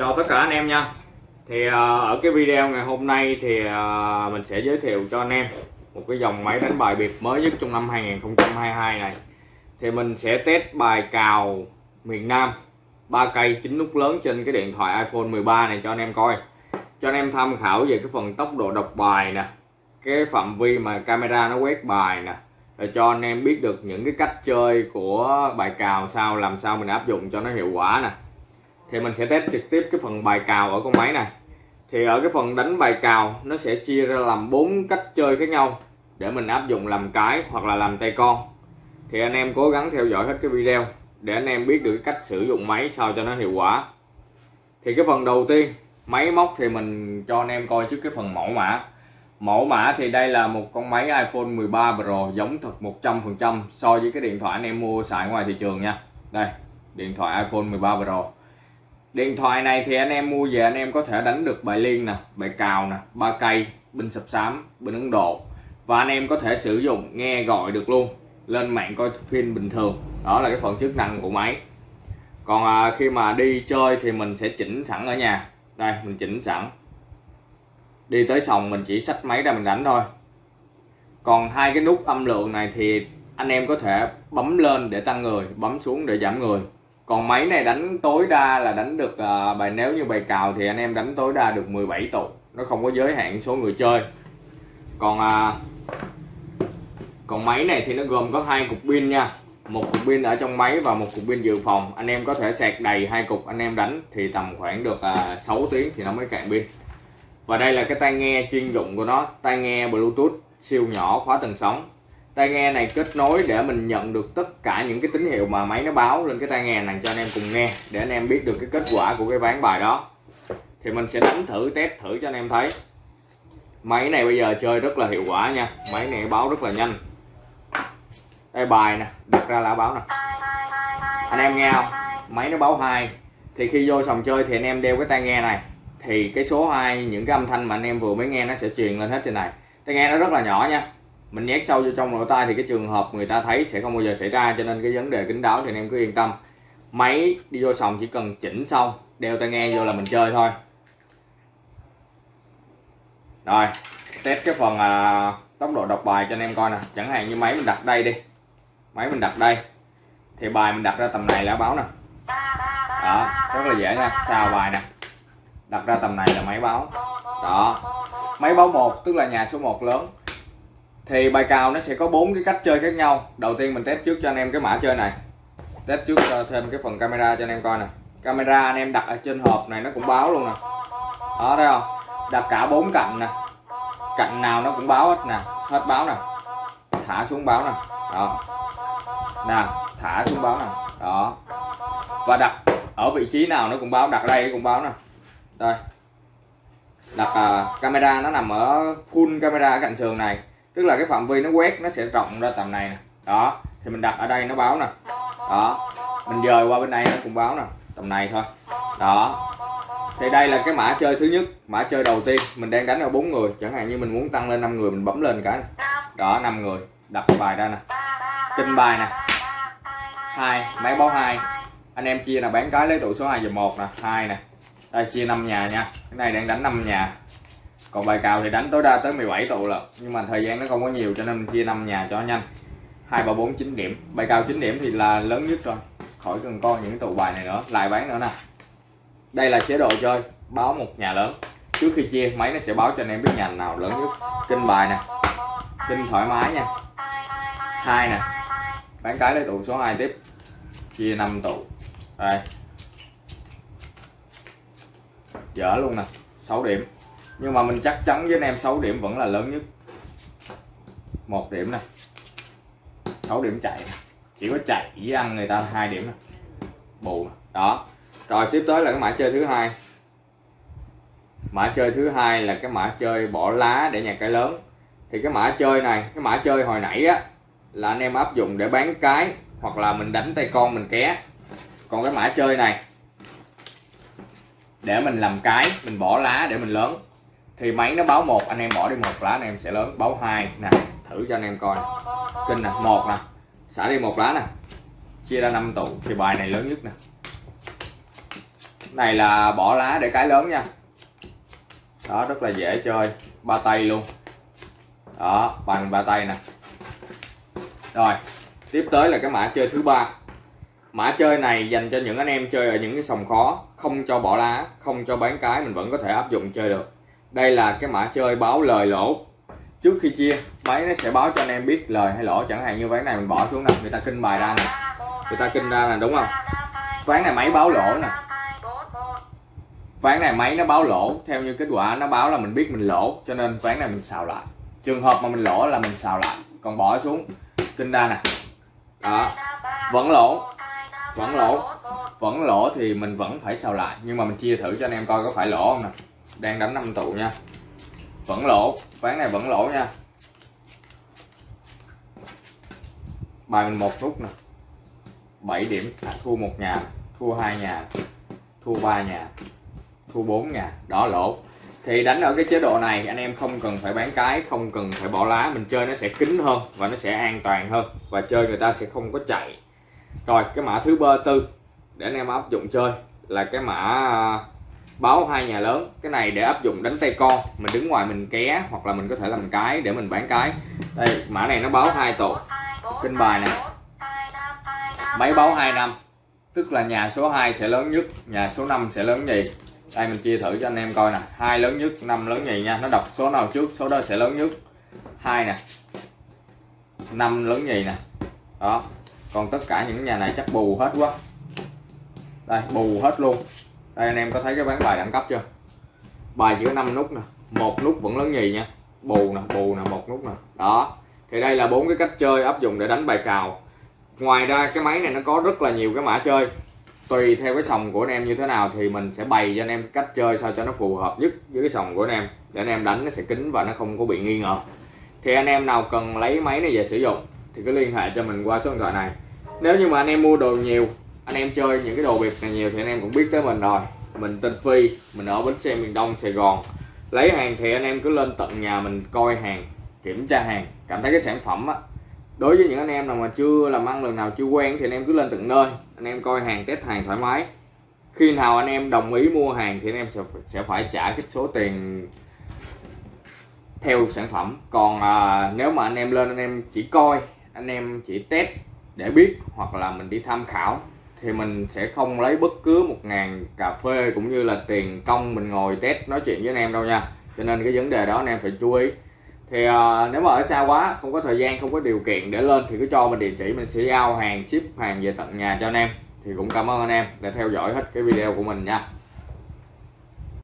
chào tất cả anh em nha. Thì à, ở cái video ngày hôm nay thì à, mình sẽ giới thiệu cho anh em một cái dòng máy đánh bài biệt mới nhất trong năm 2022 này. Thì mình sẽ test bài cào miền Nam, ba cây chín nút lớn trên cái điện thoại iPhone 13 này cho anh em coi. Cho anh em tham khảo về cái phần tốc độ đọc bài nè, cái phạm vi mà camera nó quét bài nè để cho anh em biết được những cái cách chơi của bài cào sao, làm sao mình áp dụng cho nó hiệu quả nè thì mình sẽ test trực tiếp cái phần bài cào ở con máy này. Thì ở cái phần đánh bài cào, nó sẽ chia ra làm bốn cách chơi khác nhau để mình áp dụng làm cái hoặc là làm tay con. Thì anh em cố gắng theo dõi hết cái video để anh em biết được cách sử dụng máy sao cho nó hiệu quả. Thì cái phần đầu tiên, máy móc thì mình cho anh em coi trước cái phần mẫu mã. Mẫu mã thì đây là một con máy iPhone 13 Pro giống thật 100% so với cái điện thoại anh em mua xài ngoài thị trường nha. Đây, điện thoại iPhone 13 Pro điện thoại này thì anh em mua về anh em có thể đánh được bài liên nè bài cào nè ba cây binh sập sám binh ấn độ. Và anh em có thể sử dụng nghe gọi được luôn lên mạng coi phim bình thường. Đó là cái phần chức năng của máy. Còn à, khi mà đi chơi thì mình sẽ chỉnh sẵn ở nhà. Đây mình chỉnh sẵn. Đi tới sòng mình chỉ xách máy ra mình đánh thôi. Còn hai cái nút âm lượng này thì anh em có thể bấm lên để tăng người bấm xuống để giảm người còn máy này đánh tối đa là đánh được uh, bài nếu như bài cào thì anh em đánh tối đa được 17 tụ. Nó không có giới hạn số người chơi. Còn uh, còn máy này thì nó gồm có hai cục pin nha. Một cục pin ở trong máy và một cục pin dự phòng. Anh em có thể sạc đầy hai cục anh em đánh thì tầm khoảng được à, uh, 6 tiếng thì nó mới cạn pin. Và đây là cái tai nghe chuyên dụng của nó tai nghe bluetooth siêu nhỏ khóa tần sóng tai nghe này kết nối để mình nhận được tất cả những cái tín hiệu mà máy nó báo lên cái tai nghe này cho anh em cùng nghe, để anh em biết được cái kết quả của cái ván bài đó. Thì mình sẽ đánh thử test thử cho anh em thấy. Máy này bây giờ chơi rất là hiệu quả nha. Máy này báo rất là nhanh. Đây, bài nè, đặt ra là báo nè. Anh em nghe không? Máy nó báo hai. Thì khi vô sòng chơi thì anh em đeo cái tai nghe này. Thì cái số 2 những cái âm thanh mà anh em vừa mới nghe nó sẽ truyền lên hết trên này. Tai nghe nó rất là nhỏ nha mình nhét sâu vô trong lỗ tai thì cái trường hợp người ta thấy sẽ không bao giờ xảy ra cho nên cái vấn đề kính đáo thì anh em cứ yên tâm. Máy đi vô sòng chỉ cần chỉnh xong đeo tai nghe vô là mình chơi thôi. Rồi test cái phần à, tốc độ đọc bài cho anh em coi nè. Chẳng hạn như máy mình đặt đây đi. Máy mình đặt đây. Thì bài mình đặt ra tầm này là báo nè. Đó rất là dễ nha. Sao bài nè. Đặt ra tầm này là máy báo. Đó. Máy báo một tức là nhà số 1 lớn thì bài cào nó sẽ có bốn cái cách chơi khác nhau. Đầu tiên mình test trước cho anh em cái mã chơi này. Test trước thêm cái phần camera cho anh em coi nè. Camera anh em đặt ở trên hộp này nó cũng báo luôn nè. Đó thấy không? Đặt cả bốn cạnh nè. Cạnh nào nó cũng báo hết nè. Hết báo nè. Thả xuống báo nè. Đó. Nè thả xuống báo nè. Đó. Và đặt ở vị trí nào nó cũng báo đặt đây cũng báo nè. Đây. Đặt uh, camera nó nằm ở full camera ở cạnh sườn này tức là cái phạm vi nó quét, nó sẽ rộng ra tầm này nè. Đó, thì mình đặt ở đây nó báo nè. Đó, mình dời qua bên này nó cũng báo nè, tầm này thôi. Đó, thì đây là cái mã chơi thứ nhất, mã chơi đầu tiên. Mình đang đánh ở bốn người, chẳng hạn như mình muốn tăng lên 5 người, mình bấm lên cái đó 5 người, đặt bài ra nè. Kinh bài nè. Hai, máy báo hai. Anh em chia là bán cái lấy tụ số 2 và một nè. Hai nè. Đây, chia 5 nhà nha. Cái này đang đánh 5 nhà còn bài cào thì đánh tối đa tới 17 tụ lận, nhưng mà thời gian nó không có nhiều cho nên mình chia 5 nhà cho nhanh. 2 3 4 9 điểm. Bài cào 9 điểm thì là lớn nhất rồi. Khỏi cần coi những tụ bài này nữa. Lại bán nữa nè. Đây là chế độ chơi. Báo một nhà lớn. Trước khi chia, máy nó sẽ báo cho anh em biết nhà nào lớn nhất. Kinh bài nè. Kinh thoải mái nha. Hai nè. Bán cái lấy tụ số 2 tiếp. Chia 5 tụ. Đây. Dở luôn nè. 6 điểm nhưng mà mình chắc chắn với anh em 6 điểm vẫn là lớn nhất. Một điểm nè. 6 điểm chạy này. chỉ có chạy với ăn người ta hai điểm nè. Bù này. đó. Rồi, tiếp tới là cái mã chơi thứ hai. Mã chơi thứ hai là cái mã chơi bỏ lá để nhà cái lớn. Thì cái mã chơi này, cái mã chơi hồi nãy á, là anh em áp dụng để bán cái hoặc là mình đánh tay con, mình ké. Còn cái mã chơi này, để mình làm cái, mình bỏ lá để mình lớn thì máy nó báo một, anh em bỏ đi một lá anh em sẽ lớn. Báo hai, nè, thử cho anh em coi. Kinh nè, một nè, xả đi một lá nè. Chia ra 5 tụ, thì bài này lớn nhất nè. Này là bỏ lá để cái lớn nha. Đó, rất là dễ chơi. Ba tay luôn. Đó, bằng ba tay nè. Rồi, tiếp tới là cái mã chơi thứ ba. Mã chơi này dành cho những anh em chơi ở những cái sòng khó. Không cho bỏ lá, không cho bán cái, mình vẫn có thể áp dụng chơi được đây là cái mã chơi báo lời lỗ. Trước khi chia, máy nó sẽ báo cho anh em biết lời hay lỗ. Chẳng hạn như ván này mình bỏ xuống nè, người ta kinh bài ra nè. Người ta kinh ra nè, đúng không? Ván này máy báo lỗ nè. Ván này máy nó báo lỗ. Theo như kết quả, nó báo là mình biết mình lỗ, cho nên ván này mình xào lại. Trường hợp mà mình lỗ là mình xào lại. Còn bỏ xuống, kinh ra nè. Đó. Vẫn lỗ. Vẫn lỗ. Vẫn lỗ thì mình vẫn phải xào lại. Nhưng mà mình chia thử cho anh em coi có phải lỗ không nè đang đánh năm tụ nha. Vẫn lỗ ván này vẫn lỗ nha. Bài mình một rút nè. 7 điểm à, thua một nhà thua hai nhà thua ba nhà thua bốn nhà. Đó lỗ. Thì đánh ở cái chế độ này anh em không cần phải bán cái không cần phải bỏ lá. Mình chơi nó sẽ kín hơn và nó sẽ an toàn hơn và chơi người ta sẽ không có chạy. Rồi cái mã thứ ba tư để anh em áp dụng chơi là cái mã báo hai nhà lớn, cái này để áp dụng đánh tay con, mình đứng ngoài mình ké, hoặc là mình có thể làm cái để mình bán cái. Đây, mã này nó báo hai tổ. Kinh bài này máy báo 2 năm. Tức là nhà số 2 sẽ lớn nhất, nhà số 5 sẽ lớn nhì. Đây, mình chia thử cho anh em coi nè. Hai lớn nhất, năm lớn nhì nha. Nó đọc số nào trước, số đó sẽ lớn nhất. Hai nè. Năm lớn nhì nè. Đó. Còn tất cả những nhà này chắc bù hết quá. Đây, bù hết luôn đây, anh em có thấy cái bán bài đẳng cấp chưa? Bài chỉ có 5 nút nè, một nút vẫn lớn nhì nha. Bù nè bù nè, một nút nè. Đó, thì đây là bốn cái cách chơi áp dụng để đánh bài cào. Ngoài ra, cái máy này nó có rất là nhiều cái mã chơi. Tùy theo cái sòng của anh em như thế nào thì mình sẽ bày cho anh em cách chơi sao cho nó phù hợp nhất với cái sòng của anh em. Để anh em đánh nó sẽ kín và nó không có bị nghi ngờ. Thì anh em nào cần lấy máy này về sử dụng thì cứ liên hệ cho mình qua số điện thoại này. Nếu như mà anh em mua đồ nhiều anh em chơi những cái đồ biệt này nhiều thì anh em cũng biết tới mình rồi. Mình tên Phi mình ở bến xe miền Đông Sài Gòn. Lấy hàng thì anh em cứ lên tận nhà mình coi hàng kiểm tra hàng. Cảm thấy cái sản phẩm á đối với những anh em nào mà chưa làm ăn lần nào chưa quen thì anh em cứ lên tận nơi. Anh em coi hàng test hàng thoải mái. Khi nào anh em đồng ý mua hàng thì anh em sẽ sẽ phải trả cái số tiền theo sản phẩm. Còn à, nếu mà anh em lên anh em chỉ coi anh em chỉ test để biết hoặc là mình đi tham khảo thì mình sẽ không lấy bất cứ một ngàn cà phê cũng như là tiền công mình ngồi test nói chuyện với anh em đâu nha. Cho nên cái vấn đề đó anh em phải chú ý. Thì uh, nếu mà ở xa quá không có thời gian không có điều kiện để lên thì cứ cho mình địa chỉ mình sẽ giao hàng ship hàng về tận nhà cho anh em. Thì cũng cảm ơn anh em đã theo dõi hết cái video của mình nha.